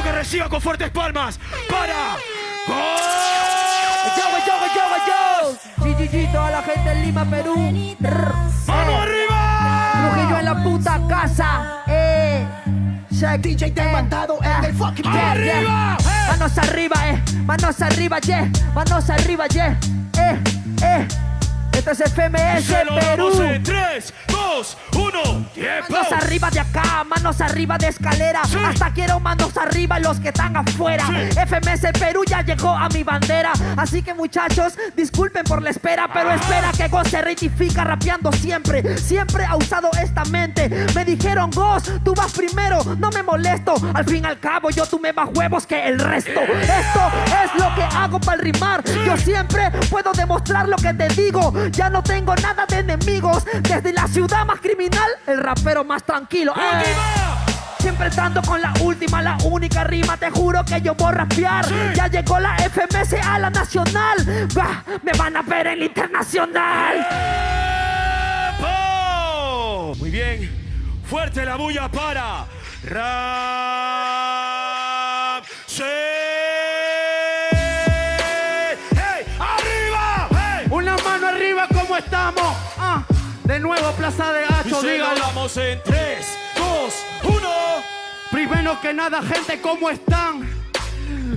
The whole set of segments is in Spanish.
quiero que reciba con fuertes palmas para... Yo, yo, yo, yo, yo. GGG, toda la gente en Lima, Perú. ¡Vamos arriba! Trujillo en la puta casa. Eh. DJ te eh, mandado en eh, el fucking yeah, ¡Arriba! Eh. Manos arriba, eh. Manos arriba, yeah. Manos arriba, yeah. Eh, eh. Esto es FMS Perú. en 3, 2, 1, tiempo. Manos arriba de acá, manos arriba de escalera. Sí. Hasta quiero manos arriba los que están afuera. Sí. FMS Perú ya llegó a mi bandera. Así que muchachos, disculpen por la espera, pero espera que Ghost se rectifica rapeando siempre. Siempre ha usado esta mente. Me dijeron, Ghost, tú vas primero, no me molesto. Al fin y al cabo, yo tuve más huevos que el resto. Esto es lo que hago para rimar. Yo siempre puedo demostrar lo que te digo. Ya no tengo nada de enemigos. Desde la ciudad más criminal, el rapero más tranquilo. ¡Eh! Siempre estando con la última, la única rima, te juro que yo voy a rapear. Ya llegó la FMS a la nacional. Va, me van a ver en la internacional. ¡Tiempo! Muy bien. Fuerte la bulla para Rap. Estamos? Ah, de nuevo, Plaza de Hacho, dígalo. damos en 3, 2, 1. Primero que nada, gente, ¿cómo están?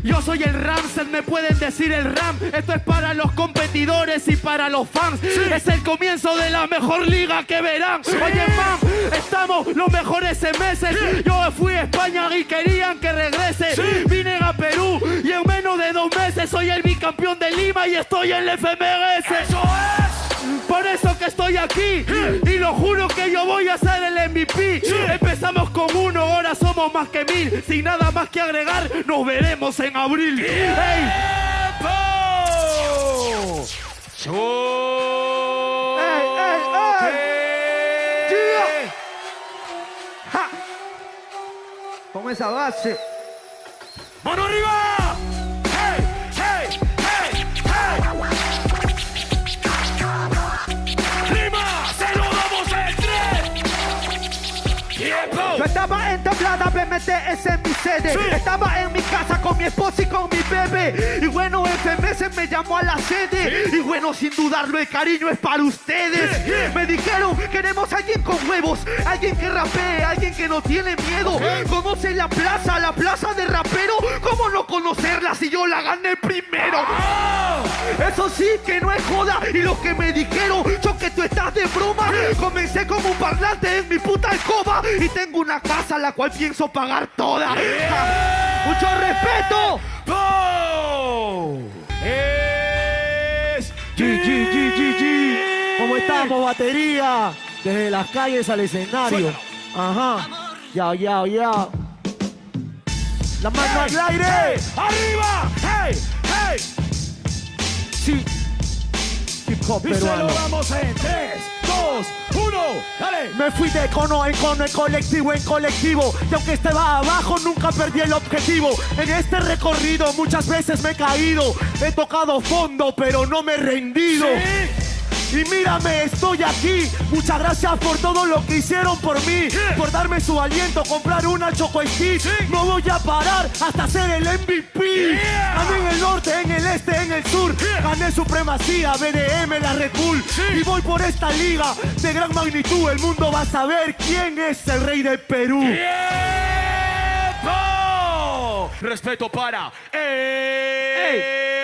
Yo soy el Ramsel, me pueden decir el Ram. Esto es para los competidores y para los fans. Es el comienzo de la mejor liga que verán. Oye, mam, estamos los mejores meses. Yo fui a España y querían que regrese. Vine a Perú y en menos de dos meses soy el bicampeón de Lima y estoy en el FMS. ¡Eso es! Por eso que estoy aquí y lo juro que yo voy a ser el MVP. Empezamos con uno, ahora somos más que mil. Sin nada más que agregar, nos veremos en abril. ¡Ey! Con esa base. ¡Mano tablada, BMTS en mi sede. Sí. Estaba en mi casa con mi esposa y con mi bebé. Y bueno, FMS me llamó a la sede. Y bueno, sin dudarlo, el cariño es para ustedes. Me dijeron, queremos a alguien con huevos, alguien que rapee, alguien que no tiene miedo. Conoce la plaza, la plaza de rapero. ¿Cómo no conocerla si yo la gané primero? Eso sí que no es joda. Y lo que me dijeron, yo que tú estás de broma. Comencé como un parlante en mi puta escoba. Y tengo una casa la cual pienso pagar toda. ¡Mucho respeto! ¡Po! Es GG. ¿Cómo estamos, batería? Desde las calles al escenario. Ajá. Ya, ya, ya. La mano al aire. ¡Arriba! ¡Hey! ¡Hey! Sí. Hip hop Y se lo damos en 3, 2, 1. ¡Dale! Me fui de cono en cono, en colectivo en colectivo. Y aunque estaba abajo, nunca perdí el objetivo. En este recorrido muchas veces me he caído. He tocado fondo, pero no me he rendido. Y mírame, estoy aquí. Muchas gracias por todo lo que hicieron por mí. Por darme su aliento, comprar una Choco Stick. No voy a parar hasta ser el MVP. Yeah. Gané en el norte, en el este, en el sur. Gané supremacía, BDM, la Red Bull. Y voy por esta liga de gran magnitud. El mundo va a saber quién es el rey de Perú. ¡Tiempo! Respeto para es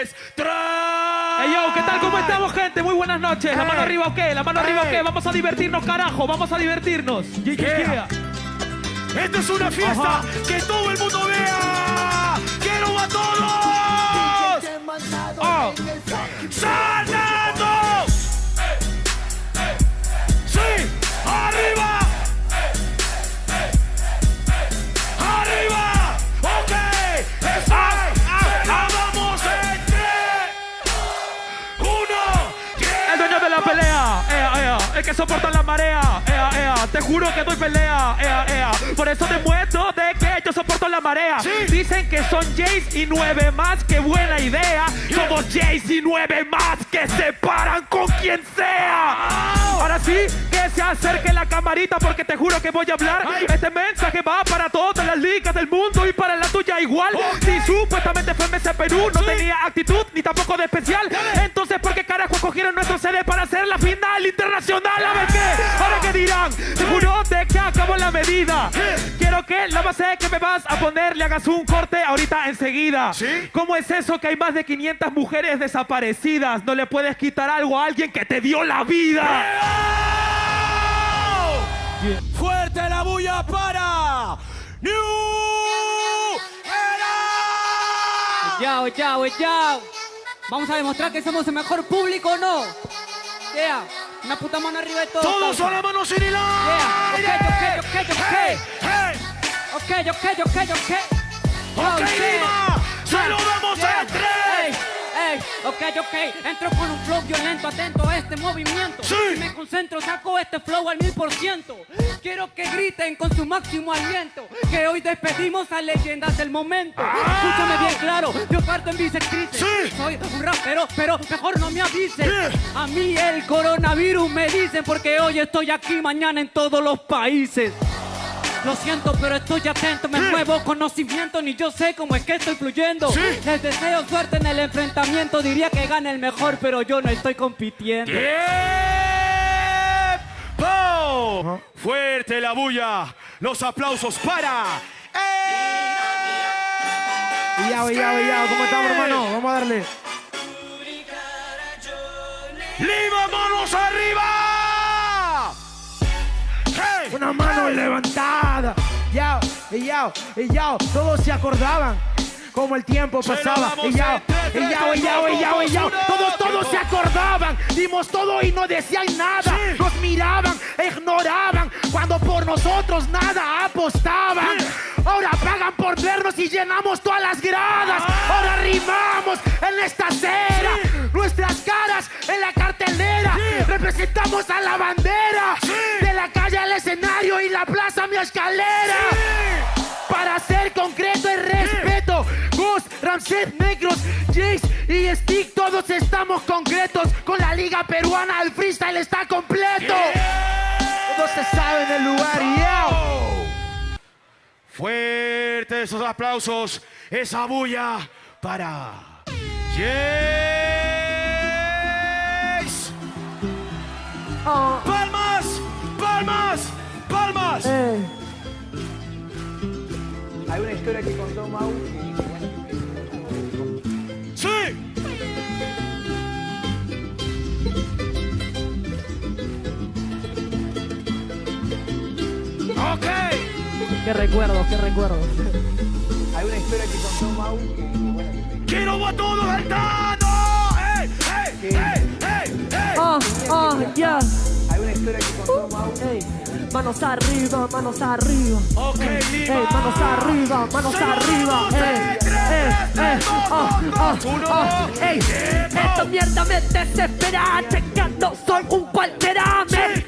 Hey ¿qué tal? ¿Cómo estamos, gente? Muy buenas noches. ¿La mano arriba o qué? ¿La mano arriba o qué? Vamos a divertirnos, carajo. Vamos a divertirnos. Yeah. Esta es una fiesta Ajá. que todo el mundo vea. ¡Quiero a todos! Oh. en que soporta la marea. Ea, ea. Te juro que doy pelea. Ea, ea. Por eso demuestro de que yo soporto la marea. Sí. Dicen que son Jays y nueve más. ¡Qué buena idea! Somos Jays y nueve más que se paran con quien sea. Ahora sí, que se acerque la camarita porque te juro que voy a hablar. Este mensaje va para todas las ligas del mundo y para la tuya igual. Si supuestamente FMS Perú no tenía actitud ni tampoco de especial. Entonces, ¿por qué carajo cogieron nuestro CD para hacer la final internacional? A ver qué, ahora qué dirán. Seguro de que acabó la medida. Que la base que me vas a poner le hagas un corte ahorita enseguida. ¿Cómo es eso que hay más de 500 mujeres desaparecidas? No le puedes quitar algo a alguien que te dio la vida. Fuerte la bulla para New Era. Yao, yao, yao. Vamos a demostrar que somos el mejor público o no. Yeah. Una puta mano arriba de todo. Todos a la mano sin hilar. Yeah. Ok, ok, ok, ok. Hey, hey. Ok, ok, ok, ok. Ok, Oh. Lima. Saludamos Yeah. a tres. Ey, ey, ok, ok, entro con un flow violento, atento a este movimiento. Sí. Si me concentro, saco este flow al mil por ciento. Quiero que griten con su máximo aliento, que hoy despedimos a leyendas del momento. Escúchame bien claro, yo parto en bisectrices. Ah. Sí. Soy un rapero, pero mejor no me avisen. Yeah. A mí el coronavirus me dicen, porque hoy estoy aquí, mañana en todos los países. Lo siento, pero estoy atento, me Sí. muevo conocimiento, ni yo sé cómo es que estoy fluyendo. Sí. Les deseo suerte en el enfrentamiento, diría que gane el mejor, pero yo no estoy compitiendo. ¡Tiempo! Fuerte la bulla. Los aplausos para. Y ya, y ya, y ya, ¿cómo estamos, hermano? Vamos a darle. ¡Lima, manos arriba! ¡Hey! Una mano levantada. Ya, y ya, y ya. Todos se acordaban cómo el tiempo pasaba. Y ya, y ya, y ya, y ya, y ya. Todos, todos se acordaban. Dimos todo y no decían nada. Nos miraban, ignoraban. Cuando por nosotros nada apostaban. Ahora pagan por vernos y llenamos todas las gradas. Ah. Ahora rimamos en esta acera. Nuestras caras en la cartelera. Representamos a la bandera. De la calle al escenario y la plaza a mi escalera. Para ser concreto y respeto. Ramsés, Negros, Jace y Stick, todos estamos concretos. Con la liga peruana el freestyle está completo. Todos se saben el lugar, yeah. Fuerte esos aplausos, esa bulla para. Yes. Oh, ¡Palmas! ¡Palmas! ¡Palmas! eh. Hay una historia que contó Mau. Qué recuerdos, qué recuerdos. Hay una historia que contó Mau. ¡Quiero a todos saltando! ¡Ey! ¡Ey! ¡Ey! ¡Ey! ¡Ey! Ah, ah, ya. Hay una historia que contó Mau. Ey, manos arriba, manos arriba. Ok, Lima. Ey, manos arriba, manos arriba. Ey, ey, tres, ey, ah, ah, dos, uno. ah, ey. Esta mierda me desespera, checando, soy un cualquiera, metal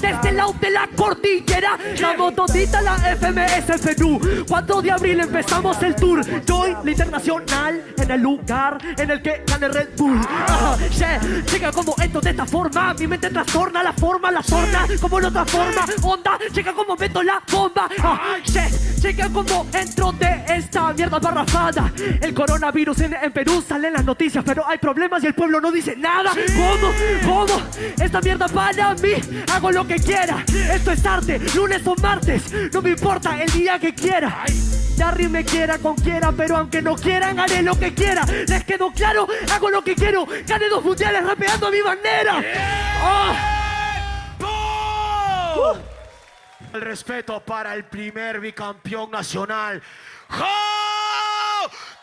desde el lado de la cordillera, damos todita la FMS Perú, 4 de abril empezamos el tour, Joy la internacional, en el lugar en el que gane Red Bull, Ajá, yeah, checa como entro de esta forma, mi mente trastorna la forma, la torna, como la otra forma, onda, checa como meto la bomba, ah, yeah, checa como entro de mierda barrafada, el coronavirus en, en Perú sale en las noticias, pero hay problemas y el pueblo no dice nada, ¿cómo? ¿cómo? Esta mierda para mí, hago lo que quiera, esto es arte, lunes o martes, no me importa el día que quiera. Darry me quiera con quiera, pero aunque no quieran, haré lo que quiera. ¿Les quedó claro? Hago lo que quiero. Gané dos mundiales rapeando a mi bandera. Ah. ¡Pum! El respeto para el primer bicampeón nacional. ¡Jo!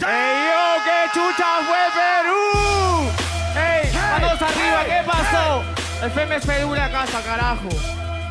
¡Ey, yo! ¡Qué chucha fue Perú! ¡Ey! ¡Manos arriba! ¿Qué pasó? El FEM es Perú la casa, carajo.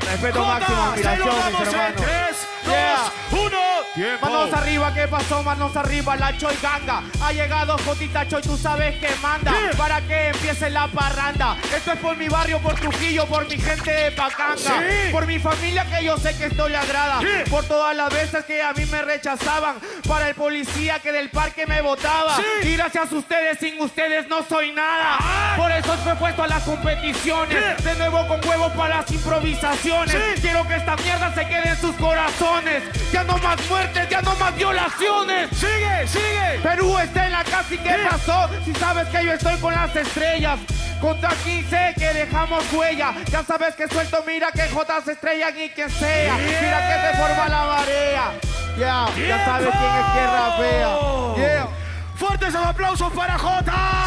Respeto máximo, admiración, mis en hermanos. tres, Yeah. dos, uno. Tiempo. Manos arriba, ¿qué pasó? Manos arriba, la Choi Ganga. Ha llegado Jotita Choi, tú sabes que manda. Para que empiece la parranda. Esto es por mi barrio, por Trujillo, por mi gente de Pacanga. Sí. Por mi familia que yo sé que esto le agrada. Por todas las veces que a mí me rechazaban para el policía que del parque me votaba. Y gracias a ustedes, sin ustedes no soy nada. Por eso fue puesto a las competiciones. De nuevo con huevo para las improvisaciones. Quiero que esta mierda se quede en sus corazones. Ya no más muertes, ya no más violaciones. Sigue, sigue. Perú está en la casa y qué pasó. Si sabes que yo estoy con las estrellas. Contra 15 que dejamos huella. Ya sabes que suelto, mira que J se estrellan y que sea. Mira que se forma la marea. Yeah, ya sabes quién es que rapea. Yeah. Fuertes aplausos para Jota.